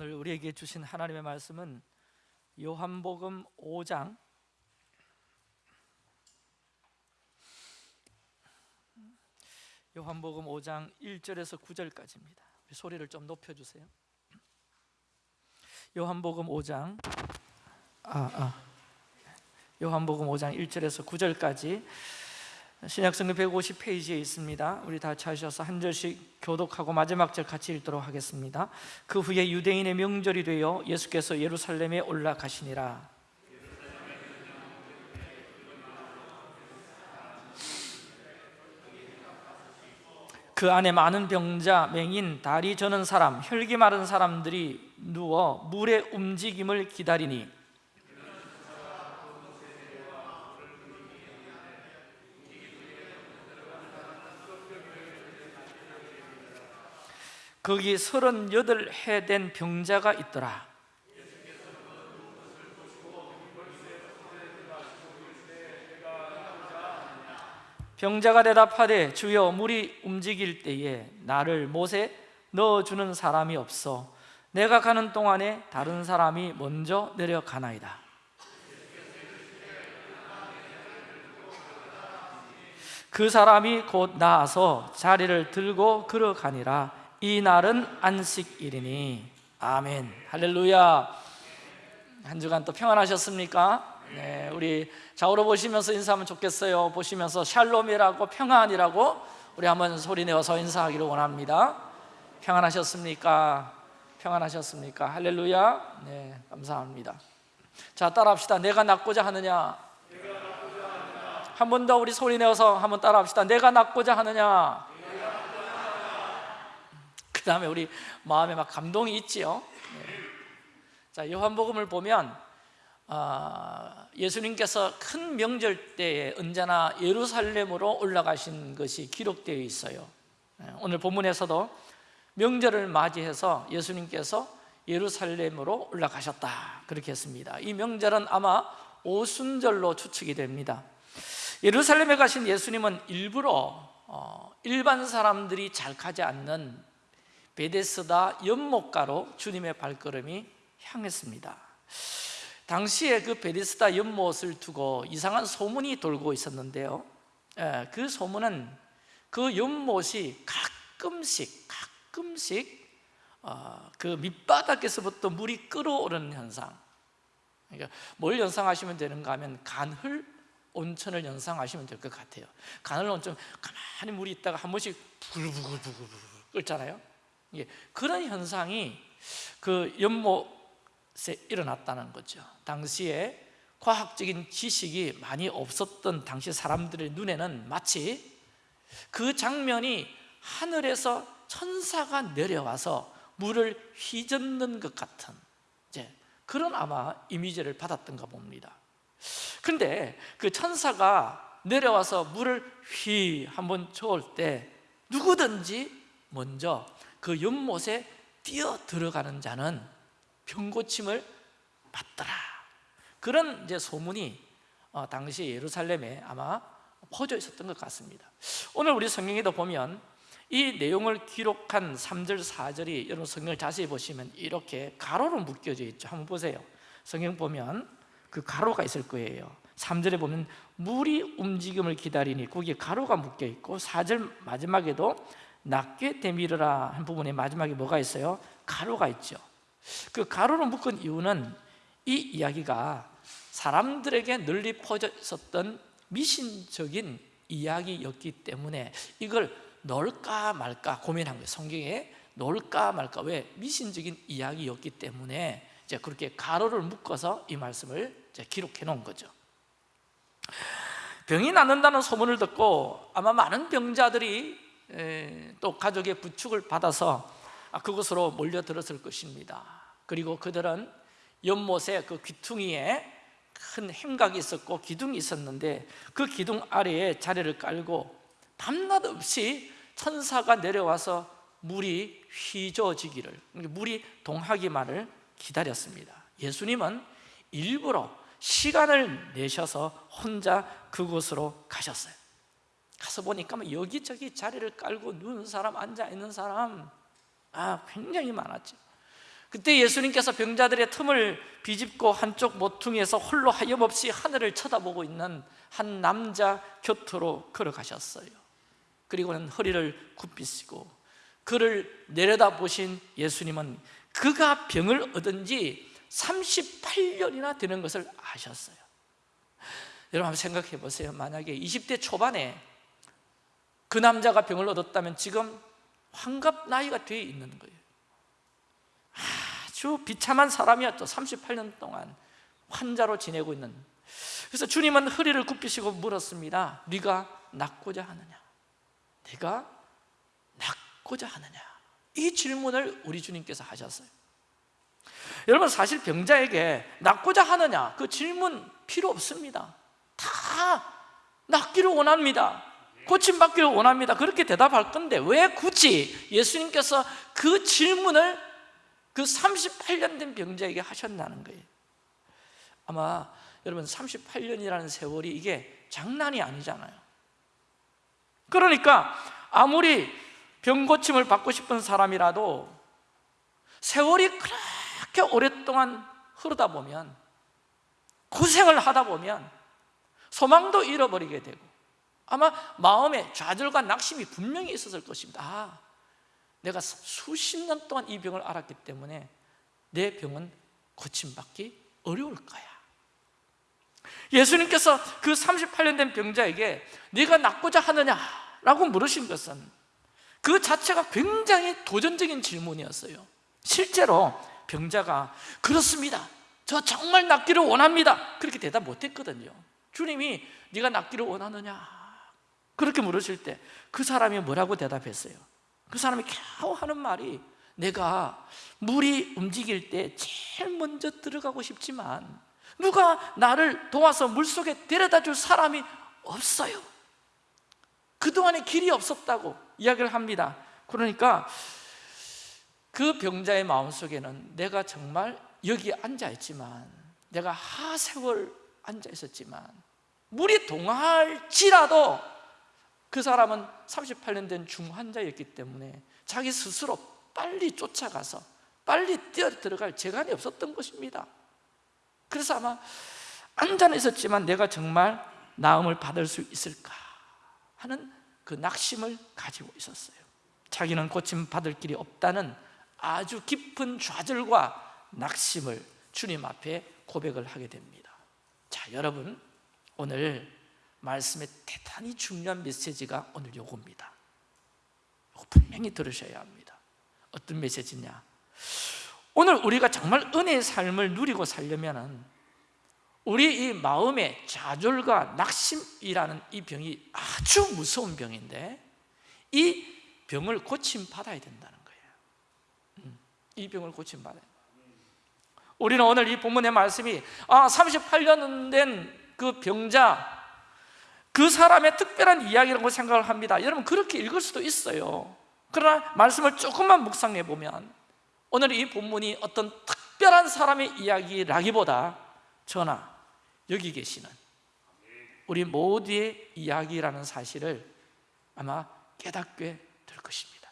오늘 우리에게 주신 하나님의 말씀은 요한복음 5장. 요한복음 5장 1절에서 9절까지입니다. 소리를 좀 높여 주세요. 요한복음 5장. 아, 아. 요한복음 5장 1절에서 9절까지 신약성경 150페이지에 있습니다. 우리 다 찾으셔서 한 절씩 교독하고 마지막 절 같이 읽도록 하겠습니다. 그 후에 유대인의 명절이 되어 예수께서 예루살렘에 올라가시니라. 그 안에 많은 병자, 맹인, 다리 저는 사람, 혈기 마른 사람들이 누워 물의 움직임을 기다리니 거기 서른여덟 해된 병자가 있더라. 병자가 대답하되 주여 물이 움직일 때에 나를 못에 넣어주는 사람이 없어. 내가 가는 동안에 다른 사람이 먼저 내려가나이다. 그 사람이 곧 나와서 자리를 들고 걸어가니라 이 날은 안식일이니. 아멘. 할렐루야. 한 주간 또 평안하셨습니까? 네, 우리 좌우로 보시면서 인사하면 좋겠어요. 보시면서 샬롬이라고 평안이라고 우리 한번 소리 내어서 인사하기를 원합니다. 평안하셨습니까? 평안하셨습니까? 할렐루야. 네 감사합니다. 자 따라합시다. 내가 낳고자 하느냐? 한 번 더 우리 소리 내어서 한번 따라합시다. 내가 낳고자 하느냐 그 다음에 우리 마음에 막 감동이 있지요. 네. 자 요한복음을 보면 어, 예수님께서 큰 명절 때에 언제나 예루살렘으로 올라가신 것이 기록되어 있어요. 네, 오늘 본문에서도 명절을 맞이해서 예수님께서 예루살렘으로 올라가셨다. 그렇게 했습니다. 이 명절은 아마 오순절로 추측이 됩니다. 예루살렘에 가신 예수님은 일부러 어, 일반 사람들이 잘 가지 않는 베데스다 연못가로 주님의 발걸음이 향했습니다. 당시에 그 베데스다 연못을 두고 이상한 소문이 돌고 있었는데요. 예, 그 소문은 그 연못이 가끔씩 가끔씩 어, 그 밑바닥에서부터 물이 끓어오르는 현상. 그러니까 뭘 연상하시면 되는가 하면 간헐 온천을 연상하시면 될 것 같아요. 간헐 온천 가만히 물이 있다가 한 번씩 부글부글부글 끓잖아요 예, 그런 현상이 그 연못에 일어났다는 거죠. 당시에 과학적인 지식이 많이 없었던 당시 사람들의 눈에는 마치 그 장면이 하늘에서 천사가 내려와서 물을 휘젓는 것 같은 이제 그런 아마 이미지를 받았던가 봅니다. 그런데 그 천사가 내려와서 물을 휘 한번 저을 때 누구든지 먼저 그 연못에 뛰어 들어가는 자는 병고침을 받더라. 그런 이제 소문이 어, 당시 예루살렘에 아마 퍼져 있었던 것 같습니다. 오늘 우리 성경에도 보면 이 내용을 기록한 3절, 4절이 여러분 성경을 자세히 보시면 이렇게 가로로 묶여져 있죠. 한번 보세요. 성경 보면 그 가로가 있을 거예요. 3절에 보면 물이 움직임을 기다리니 거기에 가로가 묶여 있고 4절 마지막에도 낮게 대밀으라 한 부분에 마지막에 뭐가 있어요? 가로가 있죠 그 가로로 묶은 이유는 이 이야기가 사람들에게 널리 퍼져 있었던 미신적인 이야기였기 때문에 이걸 넣을까 말까 고민한 거예요 성경에 넣을까 말까 왜? 미신적인 이야기였기 때문에 이제 그렇게 가로를 묶어서 이 말씀을 기록해 놓은 거죠 병이 낫는다는 소문을 듣고 아마 많은 병자들이 또 가족의 부축을 받아서 아, 그곳으로 몰려들었을 것입니다. 그리고 그들은 연못에 그 귀퉁이에 큰 행각이 있었고 기둥이 있었는데 그 기둥 아래에 자리를 깔고 밤낮 없이 천사가 내려와서 물이 휘저어지기를 물이 동하기만을 기다렸습니다. 예수님은 일부러 시간을 내셔서 혼자 그곳으로 가셨어요 가서 보니까 뭐 여기저기 자리를 깔고 누운 사람, 앉아 있는 사람 아 굉장히 많았죠 그때 예수님께서 병자들의 틈을 비집고 한쪽 모퉁이에서 홀로 하염없이 하늘을 쳐다보고 있는 한 남자 곁으로 걸어가셨어요. 그리고는 허리를 굽히시고 그를 내려다보신 예수님은 그가 병을 얻은 지 38년이나 되는 것을 아셨어요. 여러분 한번 생각해 보세요. 만약에 20대 초반에 그 남자가 병을 얻었다면 지금 환갑 나이가 돼 있는 거예요 아주 비참한 사람이었죠 38년 동안 환자로 지내고 있는 그래서 주님은 허리를 굽히시고 물었습니다 네가 낫고자 하느냐? 네가 낫고자 하느냐? 이 질문을 우리 주님께서 하셨어요 여러분 사실 병자에게 낫고자 하느냐? 그 질문 필요 없습니다 다 낫기를 원합니다 고침받기를 원합니다. 그렇게 대답할 건데 왜 굳이 예수님께서 그 질문을 그 38년 된 병자에게 하셨다는 거예요? 아마 여러분 38년이라는 세월이 이게 장난이 아니잖아요. 그러니까 아무리 병고침을 받고 싶은 사람이라도 세월이 그렇게 오랫동안 흐르다 보면 고생을 하다 보면 소망도 잃어버리게 되고 아마 마음에 좌절과 낙심이 분명히 있었을 것입니다. 아, 내가 수십 년 동안 이 병을 알았기 때문에 내 병은 고침받기 어려울 거야. 예수님께서 그 38년 된 병자에게 네가 낫고자 하느냐라고 물으신 것은 그 자체가 굉장히 도전적인 질문이었어요. 실제로 병자가 그렇습니다. 저 정말 낫기를 원합니다. 그렇게 대답 못했거든요. 주님이 네가 낫기를 원하느냐 그렇게 물으실 때 그 사람이 뭐라고 대답했어요? 그 사람이 겨우 하는 말이 내가 물이 움직일 때 제일 먼저 들어가고 싶지만 누가 나를 도와서 물속에 데려다 줄 사람이 없어요 그동안에 길이 없었다고 이야기를 합니다 그러니까 그 병자의 마음속에는 내가 정말 여기 앉아있지만 내가 하세월 앉아있었지만 물이 동할지라도 그 사람은 38년 된 중환자였기 때문에 자기 스스로 빨리 쫓아가서 빨리 뛰어 들어갈 재간이 없었던 것입니다. 그래서 아마 앉아 있었지만 내가 정말 나음을 받을 수 있을까 하는 그 낙심을 가지고 있었어요. 자기는 고침받을 길이 없다는 아주 깊은 좌절과 낙심을 주님 앞에 고백을 하게 됩니다. 자 여러분 오늘 말씀의 대단히 중요한 메시지가 오늘 요겁니다. 이거 분명히 들으셔야 합니다. 어떤 메시지냐? 오늘 우리가 정말 은혜의 삶을 누리고 살려면 우리 이 마음의 좌절과 낙심이라는 이 병이 아주 무서운 병인데 이 병을 고침받아야 된다는 거예요. 음, 이 병을 고침받아야 우리는 오늘 이 본문의 말씀이 아 38년 된 그 병자 그 사람의 특별한 이야기라고 생각을 합니다. 여러분 그렇게 읽을 수도 있어요. 그러나 말씀을 조금만 묵상해 보면 오늘 이 본문이 어떤 특별한 사람의 이야기라기보다 전하 여기 계시는 우리 모두의 이야기라는 사실을 아마 깨닫게 될 것입니다.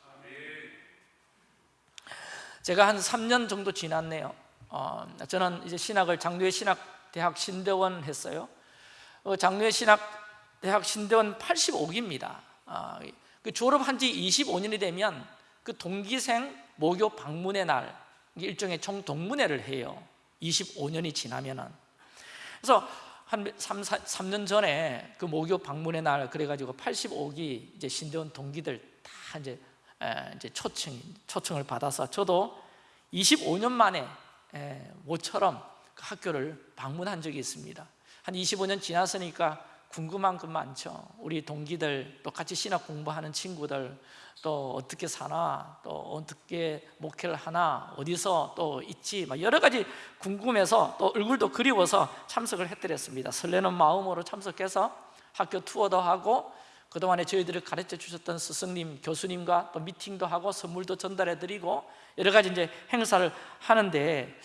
제가 한 3년 정도 지났네요. 어, 저는 이제 신학을 장로의 신학 대학 신대원 했어요. 어, 장로의 신학 대학 신대원 85기입니다. 아, 그 졸업한 지 25년이 되면 그 동기생 모교 방문의 날 일종의 총동문회를 해요. 25년이 지나면은. 그래서 한 3, 4, 3년 전에 그 모교 방문의 날 그래가지고 85기 이제 신대원 동기들 다 이제, 에, 이제 초청, 초청을 받아서 저도 25년 만에 에, 모처럼 그 학교를 방문한 적이 있습니다. 한 25년 지났으니까 궁금한 것 많죠. 우리 동기들 또 같이 신학 공부하는 친구들 또 어떻게 사나 또 어떻게 목회를 하나 어디서 또 있지 막 여러 가지 궁금해서 또 얼굴도 그리워서 참석을 해드렸습니다. 설레는 마음으로 참석해서 학교 투어도 하고 그동안에 저희들을 가르쳐 주셨던 스승님, 교수님과 또 미팅도 하고 선물도 전달해 드리고 여러 가지 이제 행사를 하는데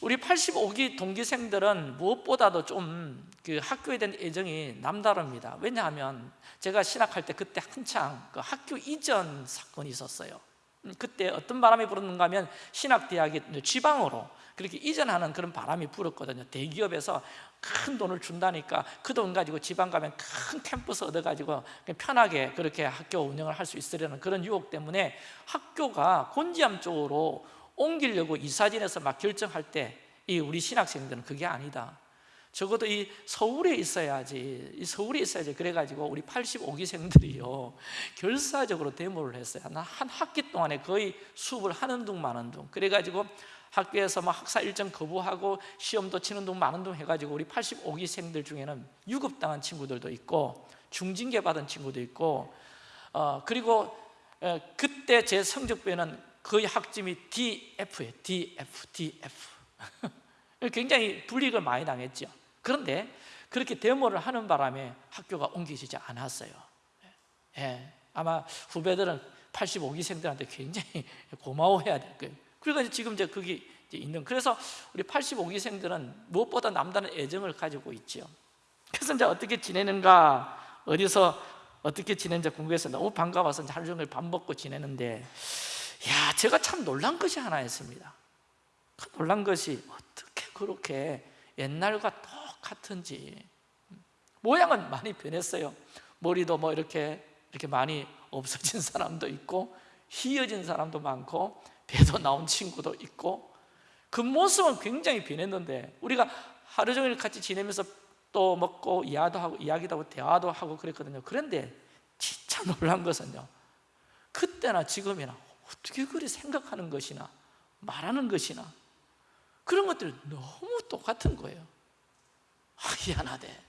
우리 85기 동기생들은 무엇보다도 좀 그 학교에 대한 애정이 남다릅니다. 왜냐하면 제가 신학할 때 그때 한창 그 학교 이전 사건이 있었어요. 음, 그때 어떤 바람이 불었는가 하면 신학대학이 지방으로 그렇게 이전하는 그런 바람이 불었거든요. 대기업에서 큰 돈을 준다니까 그 돈 가지고 지방 가면 큰 캠퍼스 얻어가지고 편하게 그렇게 학교 운영을 할 수 있으려는 그런 유혹 때문에 학교가 곤지암 쪽으로 옮기려고 이사진에서 막 결정할 때 이 우리 신학생들은 그게 아니다. 적어도 이 서울에 있어야지 이 서울에 있어야지 그래가지고 우리 85기생들이요. 결사적으로 데모를 했어요. 한 학기 동안에 거의 수업을 하는 둥 마는 둥. 그래가지고 학교에서 막 학사 일정 거부하고 시험도 치는 둥 마는 둥 해가지고 우리 85기생들 중에는 유급당한 친구들도 있고 중징계 받은 친구도 있고 어, 그리고 어, 그때 제 성적표에는 거의 학점이 DF예요 DF, DF 굉장히 불이익을 많이 당했죠. 그런데 그렇게 데모를 하는 바람에 학교가 옮겨지지 않았어요. 예, 아마 후배들은 85기생들한테 굉장히 고마워해야 될 거예요. 그러니까 지금 이제 이제 있는 그래서 우리 85기생들은 무엇보다 남다른 애정을 가지고 있죠. 그래서 이제 어떻게 지내는가 어디서 어떻게 지내는지 궁금해서 너무 반가워서 하루 종일 밥 먹고 지내는데 야 제가 참 놀란 것이 하나 있습니다. 그 놀란 것이 어떻게 그렇게 옛날과 똑같은지. 모양은 많이 변했어요. 머리도 뭐 이렇게 이렇게 많이 없어진 사람도 있고 희어진 사람도 많고 배도 나온 친구도 있고. 그 모습은 굉장히 변했는데 우리가 하루 종일 같이 지내면서 또 먹고 이야기도 하고 이야기도 하고 대화도 하고 그랬거든요. 그런데 진짜 놀란 것은요 그때나 지금이나 어떻게 그리 생각하는 것이나 말하는 것이나 그런 것들이 너무 똑같은 거예요. 아, 희한하대.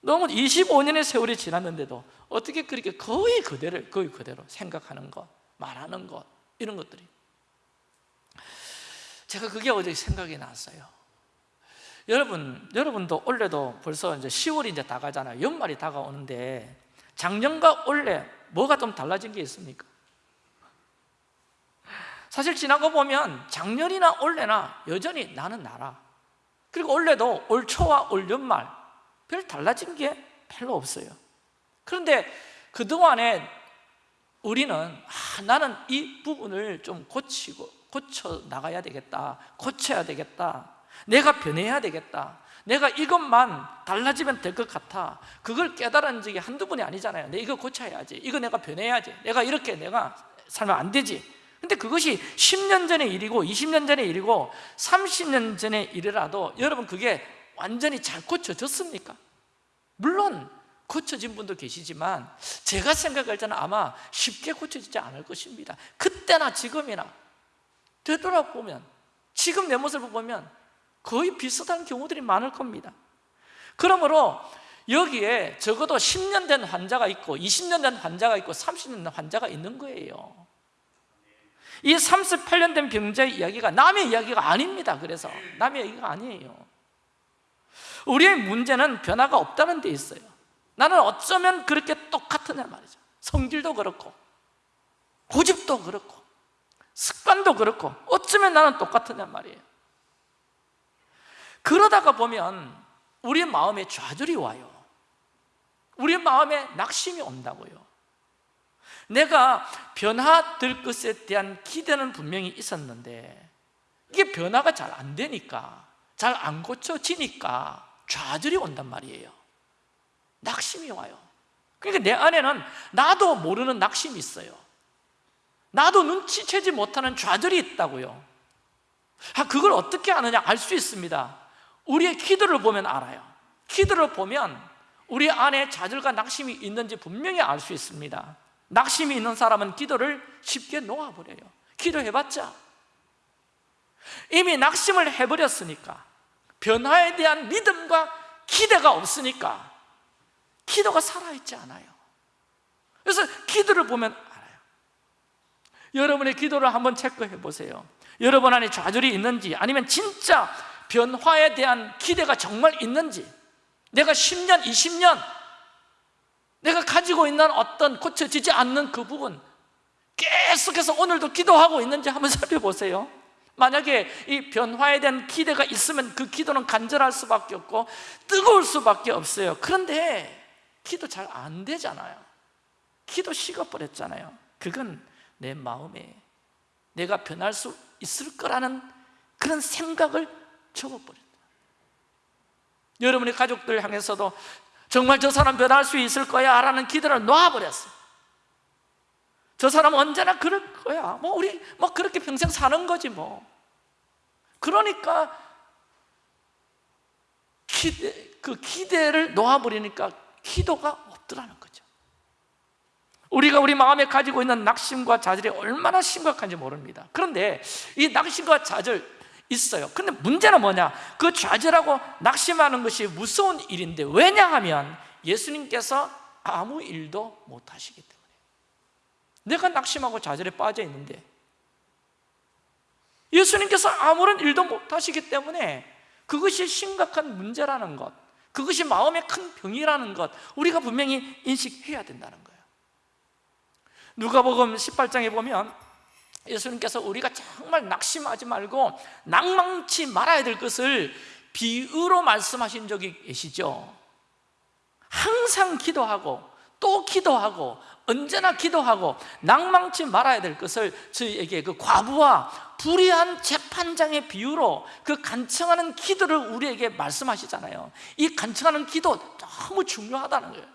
너무 25년의 세월이 지났는데도 어떻게 그렇게 거의 그대로 거의 그대로 생각하는 것, 말하는 것 이런 것들이. 제가 그게 어제 생각이 났어요. 여러분, 여러분도 올해도 벌써 이제 10월이 이제 다가잖아요. 연말이 다가오는데 작년과 올해 뭐가 좀 달라진 게 있습니까? 사실 거 보면 작년이나 올해나 여전히 나는 나라. 그리고 올해도 올 초와 올 연말 별 달라진 게 별로 없어요. 그런데 그동안에 우리는 아, 나는 이 부분을 좀 고치고 고쳐 나가야 되겠다 고쳐야 되겠다 내가 변해야 되겠다 내가 이것만 달라지면 될 것 같아. 그걸 깨달은 적이 한두 번이 아니잖아요. 내 이거 고쳐야지 이거 내가 변해야지 내가 이렇게 내가 살면 안 되지 근데 그것이 10년 전의 일이고 20년 전의 일이고 30년 전의 일이라도 여러분 그게 완전히 잘 고쳐졌습니까? 물론 고쳐진 분도 계시지만 제가 생각할 때는 아마 쉽게 고쳐지지 않을 것입니다. 그때나 지금이나 되돌아보면 지금 내 모습을 보면 거의 비슷한 경우들이 많을 겁니다. 그러므로 여기에 적어도 10년 된 환자가 있고 20년 된 환자가 있고 30년 된 환자가 있는 거예요 이 38년 된 병자의 이야기가 남의 이야기가 아닙니다. 그래서 남의 이야기가 아니에요. 우리의 문제는 변화가 없다는 데 있어요. 나는 어쩌면 그렇게 똑같으냐 말이죠. 성질도 그렇고 고집도 그렇고 습관도 그렇고 어쩌면 나는 똑같으냐 말이에요. 그러다가 보면 우리 마음에 좌절이 와요. 우리 마음에 낙심이 온다고요 내가 변화될 것에 대한 기대는 분명히 있었는데 이게 변화가 잘 안 되니까 잘 안 고쳐지니까 좌절이 온단 말이에요. 낙심이 와요. 그러니까 내 안에는 나도 모르는 낙심이 있어요. 나도 눈치채지 못하는 좌절이 있다고요. 아, 그걸 어떻게 아느냐 알 수 있습니다. 우리의 기도를 보면 알아요. 기도를 보면 우리 안에 좌절과 낙심이 있는지 분명히 알 수 있습니다 낙심이 있는 사람은 기도를 쉽게 놓아버려요. 기도해봤자. 이미 낙심을 해버렸으니까 변화에 대한 믿음과 기대가 없으니까 기도가 살아있지 않아요. 그래서 기도를 보면 알아요. 여러분의 기도를 한번 체크해 보세요. 여러분 안에 좌절이 있는지 아니면 진짜 변화에 대한 기대가 정말 있는지. 내가 10년, 20년 내가 가지고 있는 어떤 고쳐지지 않는 그 부분 계속해서 오늘도 기도하고 있는지 한번 살펴보세요. 만약에 이 변화에 대한 기대가 있으면 그 기도는 간절할 수밖에 없고 뜨거울 수밖에 없어요. 그런데 기도 잘 안 되잖아요. 기도 식어버렸잖아요. 그건 내 마음에 내가 변할 수 있을 거라는 그런 생각을 접어버린다. 여러분의 가족들 향해서도 정말 저 사람 변할 수 있을 거야 라는 기대를 놓아버렸어. 저 사람 언제나 그럴 거야. 뭐 우리 뭐 그렇게 평생 사는 거지 뭐. 그러니까 기대, 그 기대를 놓아버리니까 기도가 없더라는 거죠. 우리가 우리 마음에 가지고 있는 낙심과 좌절이 얼마나 심각한지 모릅니다. 그런데 이 낙심과 좌절 있어요. 근데 문제는 뭐냐? 그 좌절하고 낙심하는 것이 무서운 일인데 왜냐하면 예수님께서 아무 일도 못 하시기 때문에. 내가 낙심하고 좌절에 빠져 있는데 예수님께서 아무런 일도 못 하시기 때문에 그것이 심각한 문제라는 것 그것이 마음의 큰 병이라는 것 우리가 분명히 인식해야 된다는 거예요. 누가복음 18장에 보면 예수님께서 우리가 정말 낙심하지 말고 낭망치 말아야 될 것을 비유로 말씀하신 적이 계시죠? 항상 기도하고 또 기도하고 언제나 기도하고 낭망치 말아야 될 것을 저희에게 그 과부와 불의한 재판장의 비유로 그 간청하는 기도를 우리에게 말씀하시잖아요. 이 간청하는 기도 너무 중요하다는 거예요.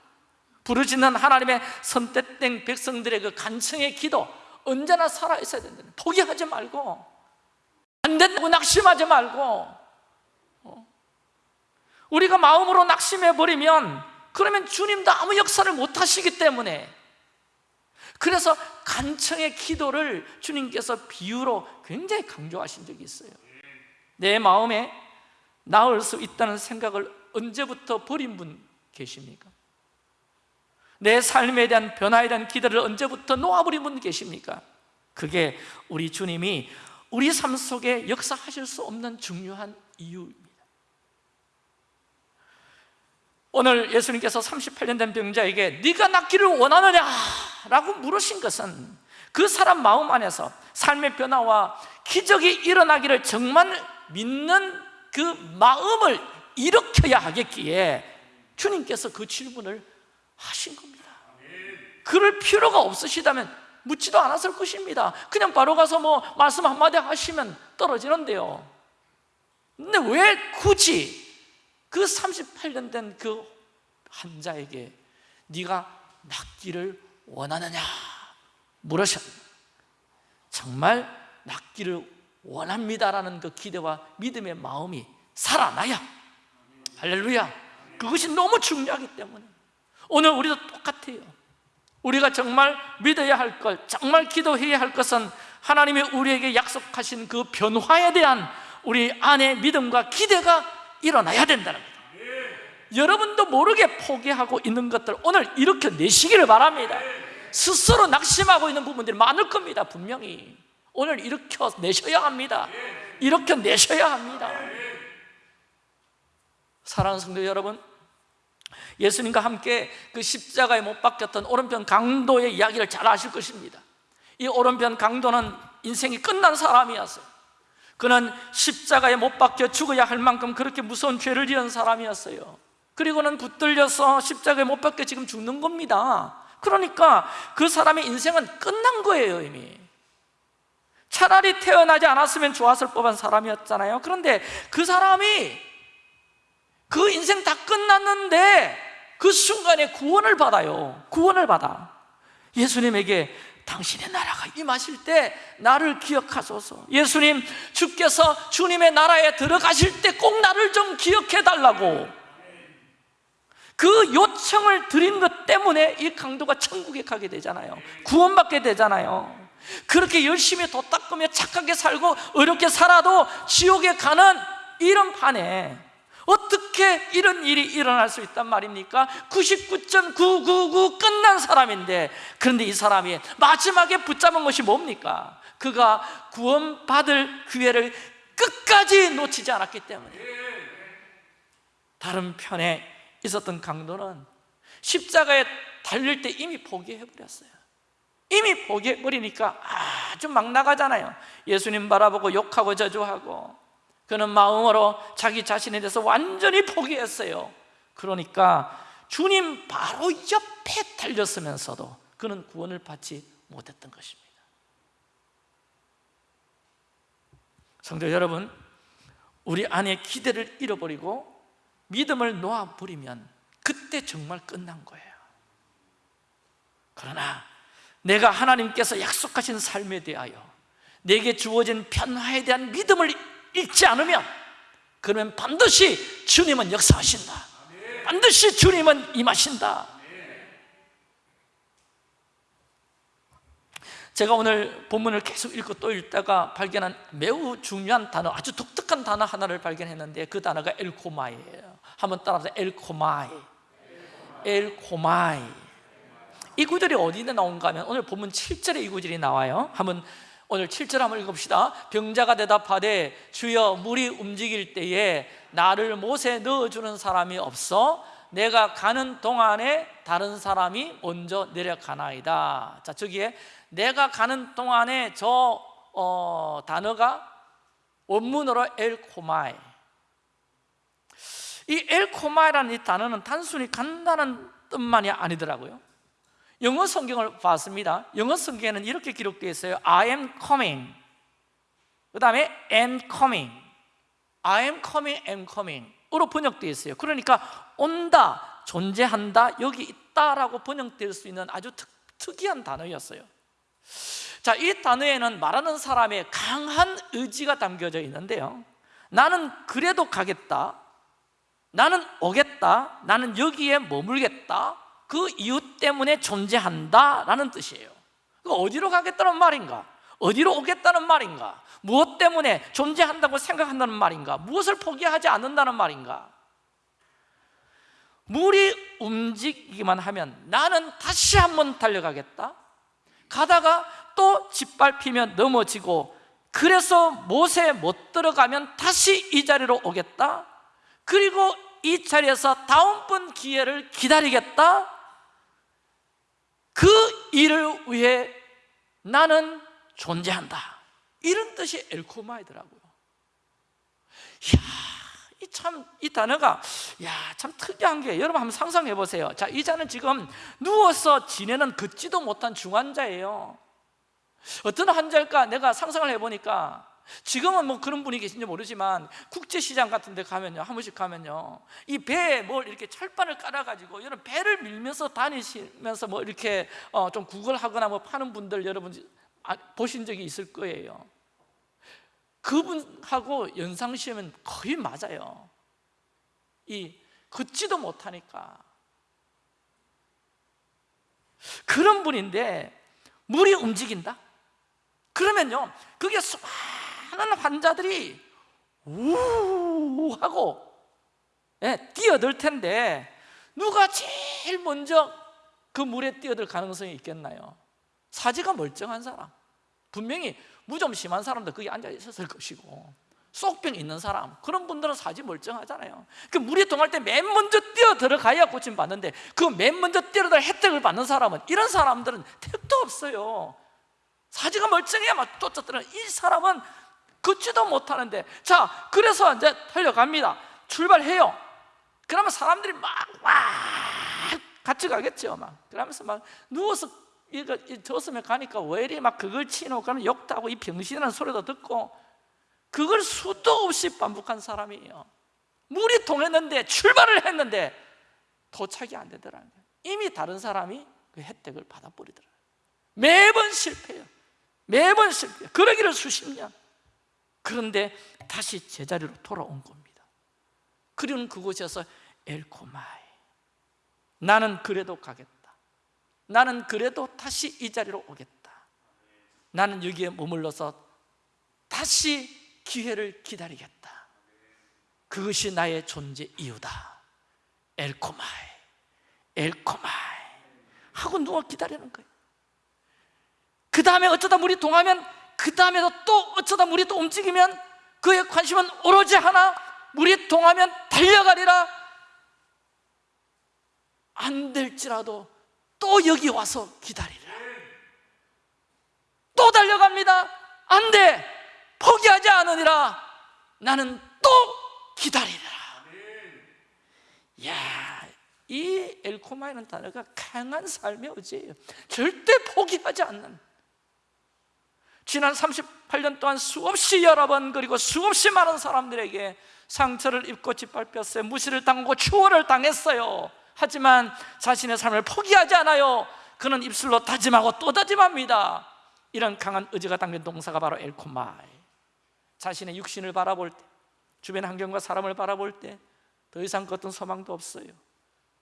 부르짖는 하나님의 선택된 백성들의 그 간청의 기도 언제나 살아있어야 된다 포기하지 말고 안 된다고 낙심하지 말고 어? 우리가 마음으로 낙심해버리면 그러면 주님도 아무 역사를 못 하시기 때문에 그래서 간청의 기도를 주님께서 비유로 굉장히 강조하신 적이 있어요 내 마음에 나을 수 있다는 생각을 언제부터 버린 분 계십니까? 내 삶에 대한 변화에 대한 기대를 언제부터 놓아버린 분 계십니까? 그게 우리 주님이 우리 삶 속에 역사하실 수 없는 중요한 이유입니다 오늘 예수님께서 38년 된 병자에게 네가 낫기를 원하느냐? 라고 물으신 것은 그 사람 마음 안에서 삶의 변화와 기적이 일어나기를 정말 믿는 그 마음을 일으켜야 하겠기에 주님께서 그 질문을 하신 겁니다. 그럴 필요가 없으시다면 묻지도 않았을 것입니다. 그냥 바로 가서 뭐 말씀 한마디 하시면 떨어지는데요. 근데 왜 굳이 그 38년 된 그 환자에게 네가 낫기를 원하느냐 물으셨 정말 낫기를 원합니다라는 그 기대와 믿음의 마음이 살아나야. 할렐루야. 그것이 너무 중요하기 때문에 오늘 우리도 똑같아요. 우리가 정말 믿어야 할 것, 정말 기도해야 할 것은 하나님이 우리에게 약속하신 그 변화에 대한 우리 안의 믿음과 기대가 일어나야 된다는 거예요. 여러분도 모르게 포기하고 있는 것들 오늘 일으켜 내시기를 바랍니다. 스스로 낙심하고 있는 부분들이 많을 겁니다 분명히. 오늘 일으켜 내셔야 합니다. 일으켜 내셔야 합니다. 사랑하는 성도 여러분 예수님과 함께 그 십자가에 못 박혔던 오른편 강도의 이야기를 잘 아실 것입니다. 이 오른편 강도는 인생이 끝난 사람이었어요 그는 십자가에 못 박혀 죽어야 할 만큼 그렇게 무서운 죄를 지은 사람이었어요. 그리고는 붙들려서 십자가에 못 박혀 지금 죽는 겁니다. 그러니까 그 사람의 인생은 끝난 거예요 이미. 차라리 태어나지 않았으면 좋았을 법한 사람이었잖아요. 그런데 그 사람이 그 인생 다 끝났는데 그 순간에 구원을 받아요. 구원을 받아. 예수님에게 당신의 나라가 임하실 때 나를 기억하소서. 예수님 주께서 주님의 나라에 들어가실 때 꼭 나를 좀 기억해 달라고. 그 요청을 드린 것 때문에 이 강도가 천국에 가게 되잖아요. 구원받게 되잖아요. 그렇게 열심히 도 닦으며 착하게 살고 어렵게 살아도 지옥에 가는 이런 판에 어떻게 이런 일이 일어날 수 있단 말입니까? 99.999 끝난 사람인데 그런데 이 사람이 마지막에 붙잡은 것이 뭡니까? 그가 구원받을 기회를 끝까지 놓치지 않았기 때문에 다른 편에 있었던 강도는 십자가에 달릴 때 이미 포기해버렸어요 이미 포기해버리니까 아주 막 나가잖아요 예수님 바라보고 욕하고 저주하고 그는 마음으로 자기 자신에 대해서 완전히 포기했어요. 그러니까 주님 바로 옆에 달렸으면서도 그는 구원을 받지 못했던 것입니다. 성도 여러분 우리 안에 기대를 잃어버리고 믿음을 놓아버리면 그때 정말 끝난 거예요. 그러나 내가 하나님께서 약속하신 삶에 대하여 내게 주어진 변화에 대한 믿음을 잃지 않으면 그러면 반드시 주님은 역사하신다. 반드시 주님은 임하신다. 제가 오늘 본문을 계속 읽고 또 읽다가 발견한 매우 중요한 단어 아주 독특한 단어 하나를 발견했는데 그 단어가 엘코마이예요. 한번 따라서 엘코마이. 엘코마이. 이 구절이 어디에 나온가 하면 오늘 본문 7절에 이 구절이 나와요. 한번 오늘 7절 한번 읽읍시다. 병자가 대답하되 주여 물이 움직일 때에 나를 못에 넣어주는 사람이 없어 내가 가는 동안에 다른 사람이 먼저 내려가나이다. 자 저기에 내가 가는 동안에 저 어, 단어가 원문으로 엘코마이. 이 엘코마이라는 이 단어는 단순히 간다는 뜻만이 아니더라고요 영어 성경을 봤습니다. 영어 성경에는 이렇게 기록되어 있어요. I am coming. 그 다음에 am coming. I am coming, am coming. 으로 번역되어 있어요. 그러니까 온다, 존재한다, 여기 있다라고 번역될 수 있는 아주 특, 특이한 단어였어요. 자, 이 단어에는 말하는 사람의 강한 의지가 담겨져 있는데요. 나는 그래도 가겠다. 나는 오겠다. 나는 여기에 머물겠다 그 이유 때문에 존재한다라는 뜻이에요 어디로 가겠다는 말인가? 어디로 오겠다는 말인가? 무엇 때문에 존재한다고 생각한다는 말인가? 무엇을 포기하지 않는다는 말인가? 물이 움직이기만 하면 나는 다시 한번 달려가겠다 가다가 또 짓밟히면 넘어지고 그래서 못에 못 들어가면 다시 이 자리로 오겠다 그리고 이 자리에서 다음번 기회를 기다리겠다 그 일을 위해 나는 존재한다 이런 뜻이 엘코마이더라고요 이 참, 이 단어가, 야, 참 특이한 게, 여러분 한번 상상해 보세요. 자, 이 자는 지금 누워서 지내는 걷지도 못한 중환자예요. 어떤 환자일까? 내가 상상을 해보니까, 지금은 뭐 그런 분이 계신지 모르지만, 국제시장 같은 데 가면요, 한 번씩 가면요, 이 배에 뭘 이렇게 철판을 깔아가지고, 여러분 배를 밀면서 다니시면서 뭐 이렇게 어, 좀 구걸하거나 뭐 파는 분들 여러분 아, 보신 적이 있을 거예요. 그분하고 연상시면 거의 맞아요 이 걷지도 못하니까 그런 분인데 물이 움직인다? 그러면요 그게 수많은 환자들이 우 하고 예, 뛰어들 텐데 누가 제일 먼저 그 물에 뛰어들 가능성이 있겠나요? 사지가 멀쩡한 사람. 분명히 무좀 심한 사람도 거기 앉아 있었을 것이고 쏙병 있는 사람 그런 분들은 사지 멀쩡하잖아요. 그 물에 동할 때 맨 먼저 뛰어 들어가야 고침 받는데 그 맨 먼저 뛰어들 혜택을 받는 사람은 이런 사람들은 택도 없어요. 사지가 멀쩡해야 막 쫓아들어. 이 사람은 걷지도 못하는데. 자 그래서 이제 달려갑니다. 출발해요. 그러면 사람들이 막, 막 같이 가겠죠 막. 그러면서 막 누워서 이거 졌으면 가니까 왜 이리 막 그걸 치노 그러면 욕도 하고 이 병신이라는 소리도 듣고 그걸 수도 없이 반복한 사람이에요. 물이 통했는데 출발을 했는데 도착이 안 되더라는 거예요. 이미 다른 사람이 그 혜택을 받아버리더라고요. 매번 실패해요. 매번 실패해요. 그러기를 수십 년 그런데 다시 제자리로 돌아온 겁니다. 그리고 그곳에서 엘코마이 나는 그래도 가겠다. 나는 그래도 다시 이 자리로 오겠다. 나는 여기에 머물러서 다시 기회를 기다리겠다. 그것이 나의 존재 이유다. 엘코마이 엘코마이 하고 누워 기다리는 거예요. 그 다음에 어쩌다 물이 동하면 그 다음에도 또 어쩌다 물이 또 움직이면 그의 관심은 오로지 하나 물이 동하면 달려가리라. 안 될지라도 또 여기 와서 기다리라. 또 달려갑니다. 안 돼! 포기하지 않으니라. 나는 또 기다리라. 야, 이 엘코마이는 단어가 강한 삶의 의지예요. 절대 포기하지 않는 지난 38년 동안 수없이 여러 번 그리고 수없이 많은 사람들에게 상처를 입고 짓밟혔어요. 무시를 당하고 추월을 당했어요. 하지만 자신의 삶을 포기하지 않아요. 그는 입술로 다짐하고 또 다짐합니다. 이런 강한 의지가 담긴 동사가 바로 엘코마이. 자신의 육신을 바라볼 때 주변 환경과 사람을 바라볼 때 더 이상 그 어떤 소망도 없어요.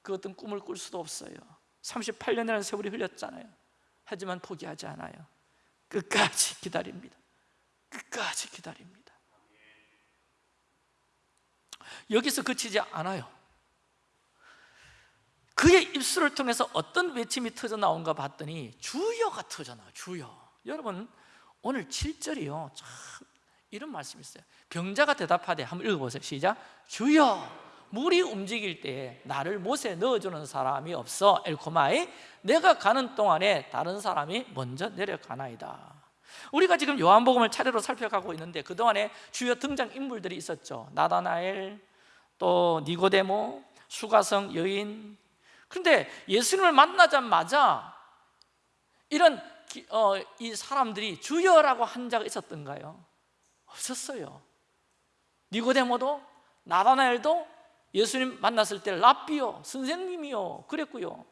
그 어떤 꿈을 꿀 수도 없어요. 38년이라는 세월이 흘렸잖아요. 하지만 포기하지 않아요 끝까지 기다립니다. 끝까지 기다립니다. 여기서 그치지 않아요. 그의 입술을 통해서 어떤 외침이 터져 나온가 봤더니 주여가 터져 나와요 주여. 여러분 오늘 7절이요. 참 이런 말씀이 있어요. 병자가 대답하되 한번 읽어보세요. 시작. 주여 물이 움직일 때 나를 못에 넣어주는 사람이 없어. 엘코마이 내가 가는 동안에 다른 사람이 먼저 내려가나이다. 우리가 지금 요한복음을 차례로 살펴가고 있는데 그동안에 주요 등장 인물들이 있었죠. 나다나엘 또 니고데모 수가성 여인. 그런데 예수님을 만나자마자 이런 기- 어, 이 사람들이 주여라고 한 자가 있었던가요? 없었어요. 니고데모도 나다나엘도 예수님 만났을 때 랍비요 선생님이요 그랬고요.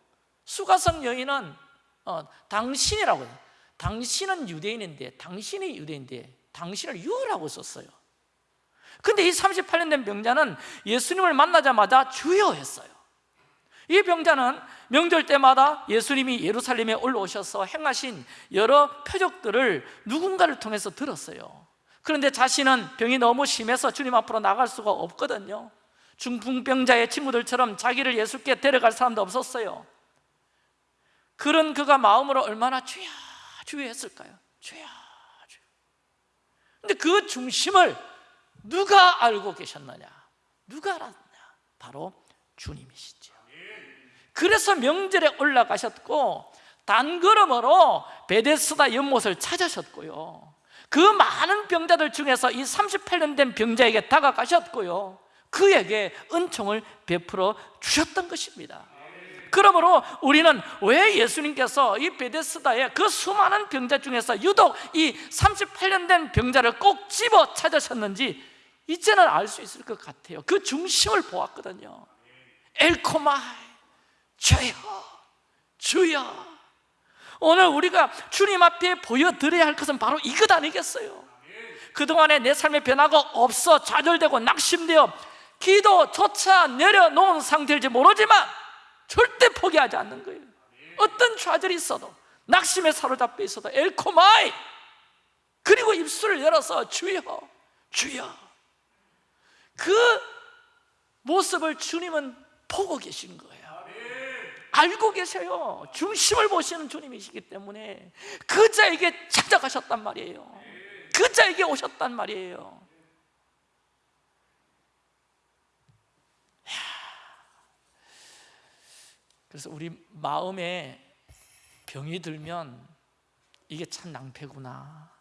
수가성 여인은 어, 당신이라고 해요. 당신은 유대인인데 당신이 유대인데 당신을 유라고 썼어요. 근데 이 38년 된 병자는 예수님을 만나자마자 주여 했어요. 이 병자는 명절 때마다 예수님이 예루살렘에 올라오셔서 행하신 여러 표적들을 누군가를 통해서 들었어요. 그런데 자신은 병이 너무 심해서 주님 앞으로 나갈 수가 없거든요 중풍병자의 친구들처럼 자기를 예수께 데려갈 사람도 없었어요 그런 그가 마음으로 얼마나 주야 주야 했을까요? 주야 주야 근데 그 중심을 누가 알고 계셨느냐? 누가 알았느냐? 바로 주님이시죠 그래서 명절에 올라가셨고 단걸음으로 베데스다 연못을 찾으셨고요 그 많은 병자들 중에서 이 38년 된 병자에게 다가가셨고요 그에게 은총을 베풀어 주셨던 것입니다. 그러므로 우리는 왜 예수님께서 이 베데스다의 그 수많은 병자 중에서 유독 이 38년 된 병자를 꼭 집어 찾으셨는지 이제는 알 수 있을 것 같아요. 그 중심을 보았거든요. 엘코마이 주여 주여. 오늘 우리가 주님 앞에 보여드려야 할 것은 바로 이것 아니겠어요? 그동안에 내 삶의 변화가 없어 좌절되고 낙심되어 기도조차 내려놓은 상태일지 모르지만 절대 포기하지 않는 거예요. 어떤 좌절이 있어도 낙심에 사로잡혀 있어도 엘코마이! 그리고 입술을 열어서 주여 주여. 그 모습을 주님은 보고 계신 거예요. 알고 계세요. 중심을 보시는 주님이시기 때문에 그 자에게 찾아가셨단 말이에요. 그 자에게 오셨단 말이에요 그래서 우리 마음에 병이 들면 이게 참 낭패구나.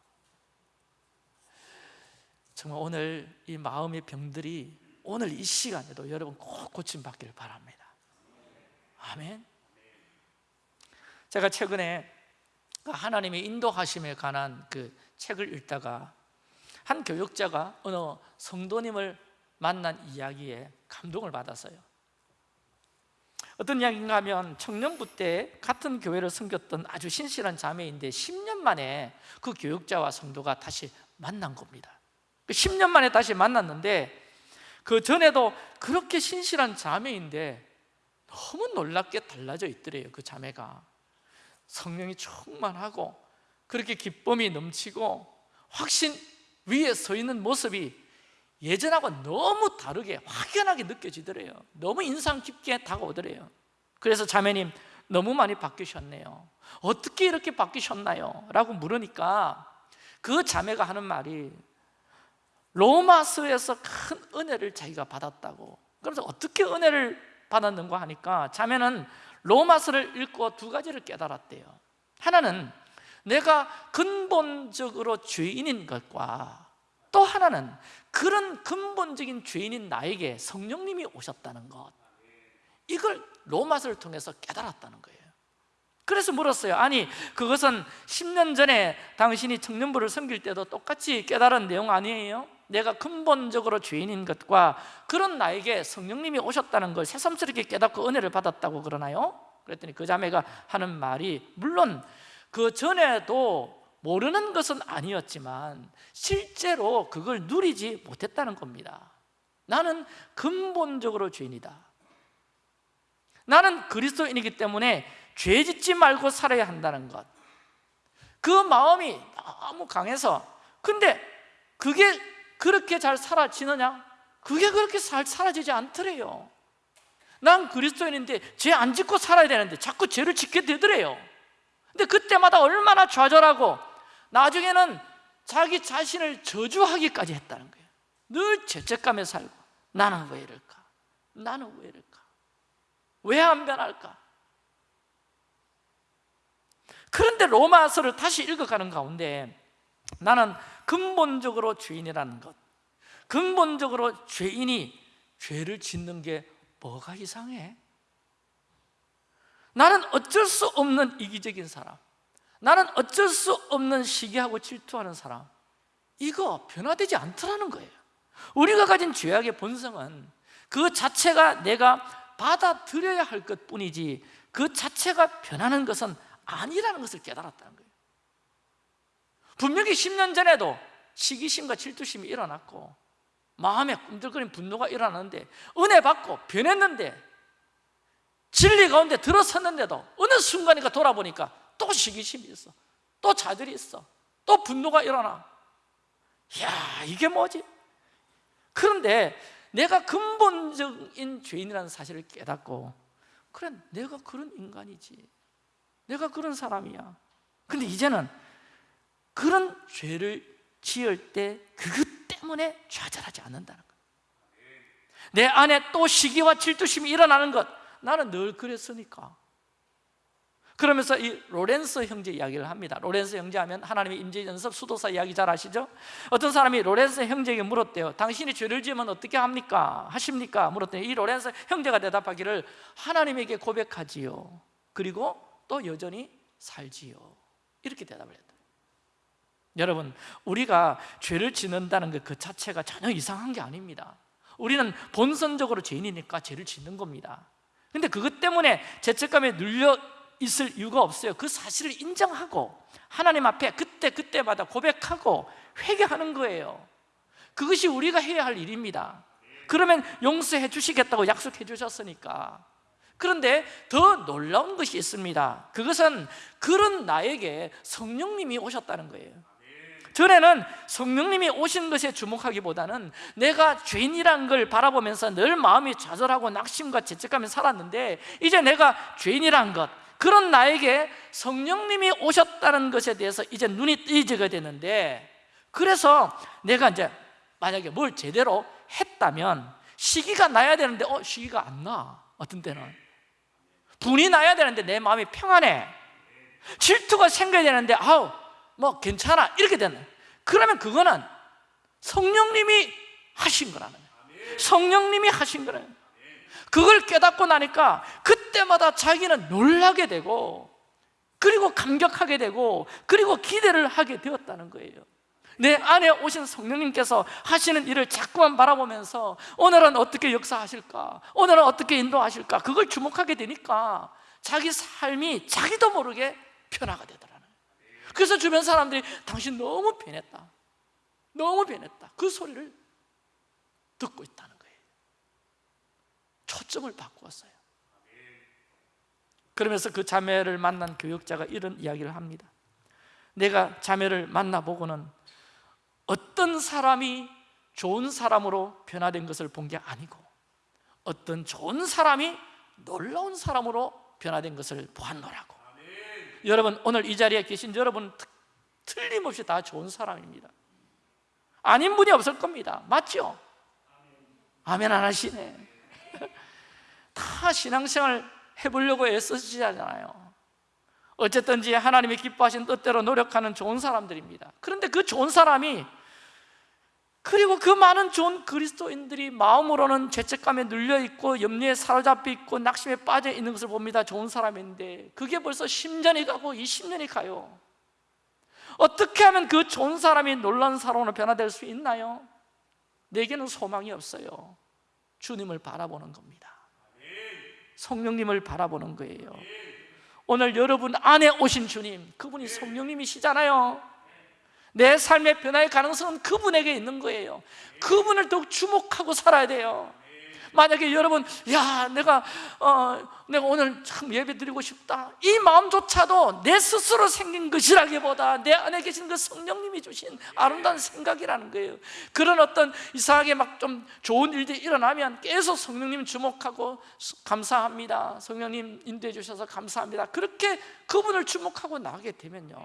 정말 오늘 이 마음의 병들이 오늘 이 시간에도 여러분 꼭 고침받기를 바랍니다. 아멘. 제가 최근에 그 하나님의 인도하심에 관한 그 책을 읽다가 한 교육자가 어느 성도님을 만난 이야기에 감동을 받았어요 어떤 이야기인가 하면 청년부 때 같은 교회를 섬겼던 아주 신실한 자매인데 10년 만에 그 교육자와 성도가 다시 만난 겁니다. 10년 만에 다시 만났는데 그 전에도 그렇게 신실한 자매인데 너무 놀랍게 달라져 있더래요 그 자매가. 성령이 충만하고 그렇게 기쁨이 넘치고 확신 위에 서 있는 모습이 예전하고 너무 다르게 확연하게 느껴지더래요. 너무 인상 깊게 다가오더래요. 그래서 자매님 너무 많이 바뀌셨네요. 어떻게 이렇게 바뀌셨나요? 라고 물으니까 그 자매가 하는 말이 로마서에서 큰 은혜를 자기가 받았다고. 그래서 어떻게 은혜를 받았는가 하니까 자매는 로마서를 읽고 두 가지를 깨달았대요. 하나는 내가 근본적으로 죄인인 것과 또 하나는 그런 근본적인 죄인인 나에게 성령님이 오셨다는 것 이걸 로마서를 통해서 깨달았다는 거예요 그래서 물었어요 아니 그것은 10년 전에 당신이 청년부를 섬길 때도 똑같이 깨달은 내용 아니에요? 내가 근본적으로 죄인인 것과 그런 나에게 성령님이 오셨다는 걸 새삼스럽게 깨닫고 은혜를 받았다고 그러나요? 그랬더니 그 자매가 하는 말이 물론 그 전에도 모르는 것은 아니었지만 실제로 그걸 누리지 못했다는 겁니다. 나는 근본적으로 죄인이다. 나는 그리스도인이기 때문에 죄 짓지 말고 살아야 한다는 것그 마음이 너무 강해서. 근데 그게 그렇게 잘 사라지느냐? 그게 그렇게 잘 사라지지 않더래요. 난 그리스도인인데 죄 안 짓고 살아야 되는데 자꾸 죄를 짓게 되더래요. 근데 그때마다 얼마나 좌절하고 나중에는 자기 자신을 저주하기까지 했다는 거예요 늘 죄책감에 살고 나는 왜 이럴까? 나는 왜 이럴까? 왜 안 변할까? 그런데 로마서를 다시 읽어가는 가운데 나는 근본적으로 죄인이라는 것 근본적으로 죄인이 죄를 짓는 게 뭐가 이상해? 나는 어쩔 수 없는 이기적인 사람 나는 어쩔 수 없는 시기하고 질투하는 사람. 이거 변화되지 않더라는 거예요. 우리가 가진 죄악의 본성은 그 자체가 내가 받아들여야 할 것 뿐이지 그 자체가 변하는 것은 아니라는 것을 깨달았다는 거예요. 분명히 10년 전에도 시기심과 질투심이 일어났고 마음에 꿈들거린 분노가 일어났는데 은혜 받고 변했는데 진리 가운데 들어섰는데도 어느 순간인가 돌아보니까 또 시기심이 있어. 또 자들이 있어. 또 분노가 일어나. 야 이게 뭐지? 그런데 내가 근본적인 죄인이라는 사실을 깨닫고 그래 내가 그런 인간이지. 내가 그런 사람이야. 근데 이제는 그런 죄를 지을 때 그것 때문에 좌절하지 않는다는 것 내 안에 또 시기와 질투심이 일어나는 것. 나는 늘 그랬으니까 그러면서 이 로렌스 형제 이야기를 합니다. 로렌스 형제 하면 하나님의 임재연습 수도사 이야기 잘 아시죠? 어떤 사람이 로렌스 형제에게 물었대요. 당신이 죄를 지으면 어떻게 합니까? 하십니까? 물었더니 이 로렌스 형제가 대답하기를 하나님에게 고백하지요. 그리고 또 여전히 살지요. 이렇게 대답을 했다. 여러분 우리가 죄를 짓는다는 것 그 자체가 전혀 이상한 게 아닙니다. 우리는 본선적으로 죄인이니까 죄를 짓는 겁니다. 근데 그것 때문에 죄책감에 눌려 있을 이유가 없어요. 그 사실을 인정하고 하나님 앞에 그때 그때마다 고백하고 회개하는 거예요. 그것이 우리가 해야 할 일입니다. 그러면 용서해 주시겠다고 약속해 주셨으니까. 그런데 더 놀라운 것이 있습니다. 그것은 그런 나에게 성령님이 오셨다는 거예요. 전에는 성령님이 오신 것에 주목하기보다는 내가 죄인이란 걸 바라보면서 늘 마음이 좌절하고 낙심과 죄책감에 살았는데 이제 내가 죄인이란 것 그런 나에게 성령님이 오셨다는 것에 대해서 이제 눈이 뜨이게 되는데 그래서 내가 이제 만약에 뭘 제대로 했다면 시기가 나야 되는데 어 시기가 안 나. 어떤 때는. 분이 나야 되는데 내 마음이 평안해. 질투가 생겨야 되는데 아우 뭐 괜찮아. 이렇게 되는. 그러면 그거는 성령님이 하신 거라는 성령님이 하신 거예요. 그걸 깨닫고 나니까 그 때마다 자기는 놀라게 되고 그리고 감격하게 되고 그리고 기대를 하게 되었다는 거예요. 내 안에 오신 성령님께서 하시는 일을 자꾸만 바라보면서 오늘은 어떻게 역사하실까? 오늘은 어떻게 인도하실까? 그걸 주목하게 되니까 자기 삶이 자기도 모르게 변화가 되더라 그래서 주변 사람들이 당신 너무 변했다. 너무 변했다. 그 소리를 듣고 있다는 거예요. 초점을 바꾸었어요 그러면서 그 자매를 만난 교육자가 이런 이야기를 합니다. 내가 자매를 만나보고는 어떤 사람이 좋은 사람으로 변화된 것을 본 게 아니고 어떤 좋은 사람이 놀라운 사람으로 변화된 것을 보았노라고. 여러분 오늘 이 자리에 계신 여러분 틀림없이 다 좋은 사람입니다. 아닌 분이 없을 겁니다. 맞죠? 아멘 안 하시네. 다 신앙생활 해보려고 애쓰시잖아요 어쨌든지 하나님이 기뻐하신 뜻대로 노력하는 좋은 사람들입니다 그런데 그 좋은 사람이 그 그리고 그 많은 좋은 그리스도인들이 마음으로는 죄책감에 눌려 있고 염려에 사로잡혀 있고 낙심에 빠져 있는 것을 봅니다. 좋은 사람인데 그게 벌써 10년이 가고 20년이 가요. 어떻게 하면 그 좋은 사람이 놀라운 사람으로 변화될 수 있나요? 내게는 소망이 없어요. 주님을 바라보는 겁니다. 성령님을 바라보는 거예요. 오늘 여러분 안에 오신 주님, 그분이 성령님이시잖아요. 내 삶의 변화의 가능성은 그분에게 있는 거예요. 그분을 더욱 주목하고 살아야 돼요. 만약에 여러분, 야, 내가 어, 내가 오늘 참 예배 드리고 싶다. 이 마음조차도 내 스스로 생긴 것이라기보다 내 안에 계신 그 성령님이 주신 아름다운 생각이라는 거예요. 그런 어떤 이상하게 막 좀 좋은 일들이 일어나면 계속 성령님 주목하고 감사합니다. 성령님 인도해 주셔서 감사합니다. 그렇게 그분을 주목하고 나가게 되면요.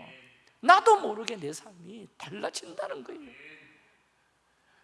나도 모르게 내 삶이 달라진다는 거예요.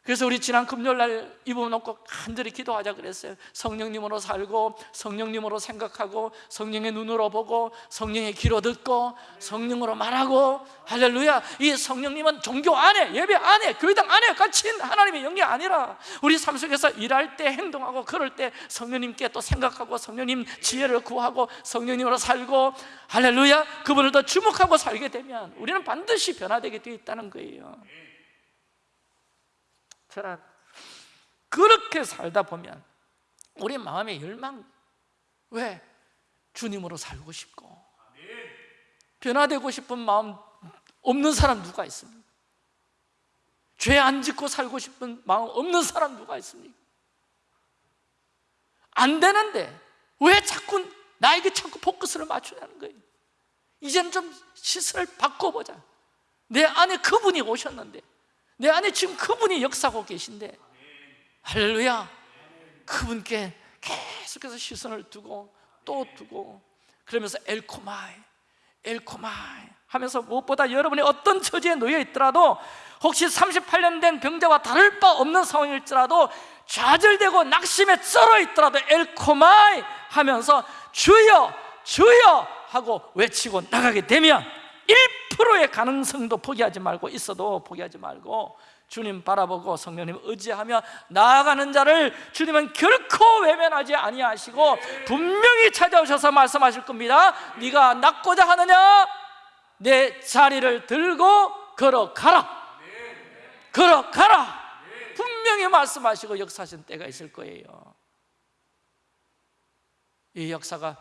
그래서 우리 지난 금요일 날 이 부분 놓고 간절히 기도하자 그랬어요. 성령님으로 살고 성령님으로 생각하고 성령의 눈으로 보고 성령의 귀로 듣고 성령으로 말하고. 할렐루야. 이 성령님은 종교 안에 예배 안에 교회당 안에 갇힌 하나님의 영이 아니라 우리 삶 속에서 일할 때 행동하고 그럴 때 성령님께 또 생각하고 성령님 지혜를 구하고 성령님으로 살고 할렐루야. 그분을 더 주목하고 살게 되면 우리는 반드시 변화되게 되어 있다는 거예요 저는 그렇게 살다 보면 우리 마음의 열망 왜? 주님으로 살고 싶고 변화되고 싶은 마음 없는 사람 누가 있습니까? 죄 안 짓고 살고 싶은 마음 없는 사람 누가 있습니까? 안 되는데 왜 자꾸 나에게 자꾸 포커스를 맞추냐는 거예요 이제는 좀 시선을 바꿔보자 내 안에 그분이 오셨는데 내 안에 지금 그분이 역사하고 계신데. 할렐루야. 그분께 계속해서 시선을 두고 또 두고 그러면서 엘코마이 엘코마이 하면서 무엇보다 여러분이 어떤 처지에 놓여 있더라도 혹시 38년 된 병자와 다를 바 없는 상황일지라도 좌절되고 낙심에 쩔어 있더라도 엘코마이 하면서 주여 주여 하고 외치고 나가게 되면 1%의 가능성도 포기하지 말고 있어도 포기하지 말고 주님 바라보고 성령님 의지하며 나아가는 자를 주님은 결코 외면하지 아니하시고 분명히 찾아오셔서 말씀하실 겁니다. 네가 낫고자 하느냐? 내 자리를 들고 걸어가라. 걸어가라. 분명히 말씀하시고 역사하신 때가 있을 거예요. 이 역사가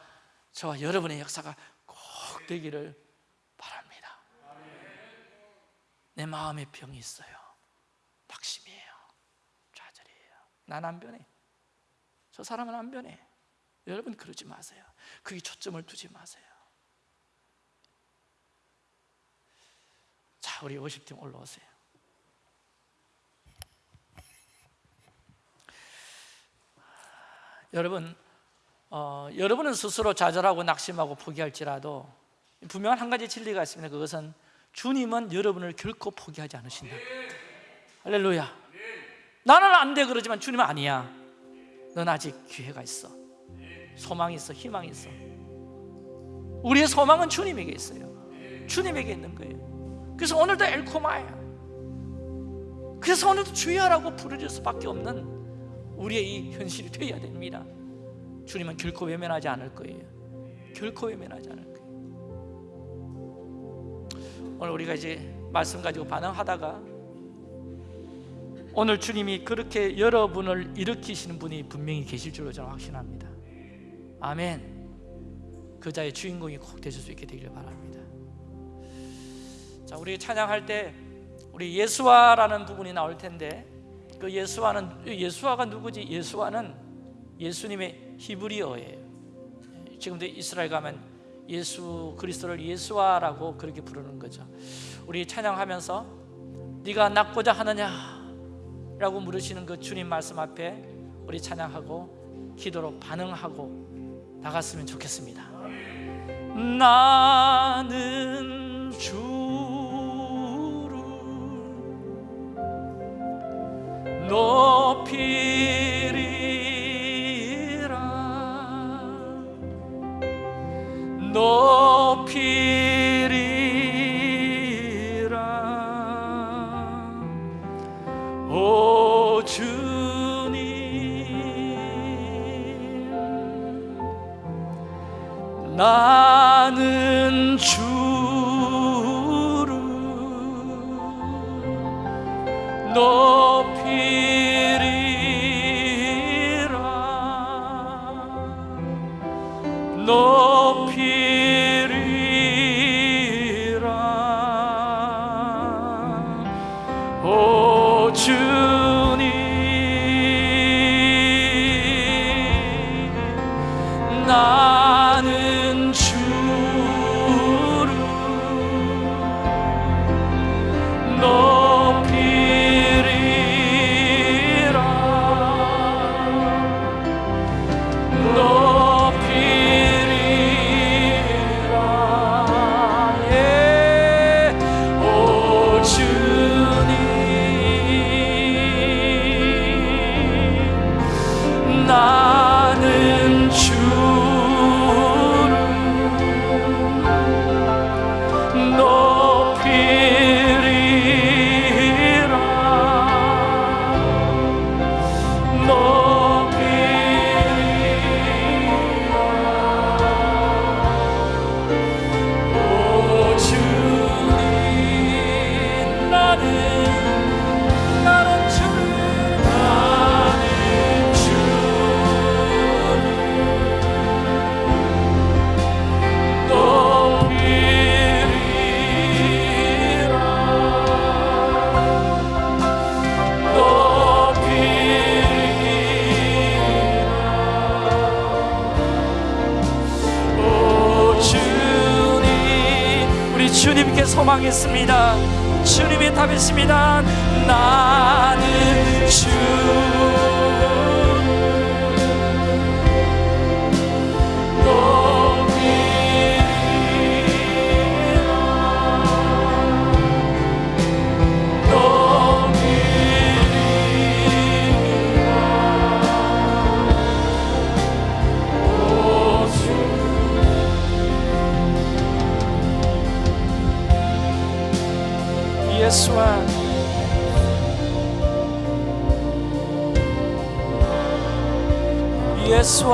저와 여러분의 역사가 꼭 되기를 내 마음에 병이 있어요. 낙심이에요. 좌절이에요. 난 안 변해. 저 사람은 안 변해. 여러분 그러지 마세요. 그게 초점을 두지 마세요. 자 우리 50팀 올라오세요. 여러분 어, 여러분은 스스로 좌절하고 낙심하고 포기할지라도 분명한 한 가지 진리가 있습니다. 그것은 주님은 여러분을 결코 포기하지 않으신다. 할렐루야. 나는 안 돼 그러지만 주님은 아니야. 넌 아직 기회가 있어. 소망이 있어. 희망이 있어. 우리의 소망은 주님에게 있어요. 주님에게 있는 거예요. 그래서 오늘도 엘코마야. 그래서 오늘도 주여라고 부르질 수밖에 없는 우리의 이 현실이 되어야 됩니다. 주님은 결코 외면하지 않을 거예요. 결코 외면하지 않을 거예요 오늘 우리가 이제 말씀 가지고 반응하다가 오늘 주님이 그렇게 여러분을 일으키시는 분이 분명히 계실 줄로 저는 확신합니다. 아멘. 그 자의 주인공이 꼭 되실 수 있게 되기를 바랍니다. 자 우리 찬양할 때 우리 예수와라는 부분이 나올 텐데 그 예수와는 예수와가 누구지? 예수와는 예수님의 히브리어예요. 지금도 이스라엘 가면 예수 그리스도를 예수와라고 그렇게 부르는 거죠. 우리 찬양하면서 네가 낫고자 하느냐 라고 물으시는 그 주님 말씀 앞에 우리 찬양하고 기도로 반응하고 나갔으면 좋겠습니다. 나는 주를 높이 예수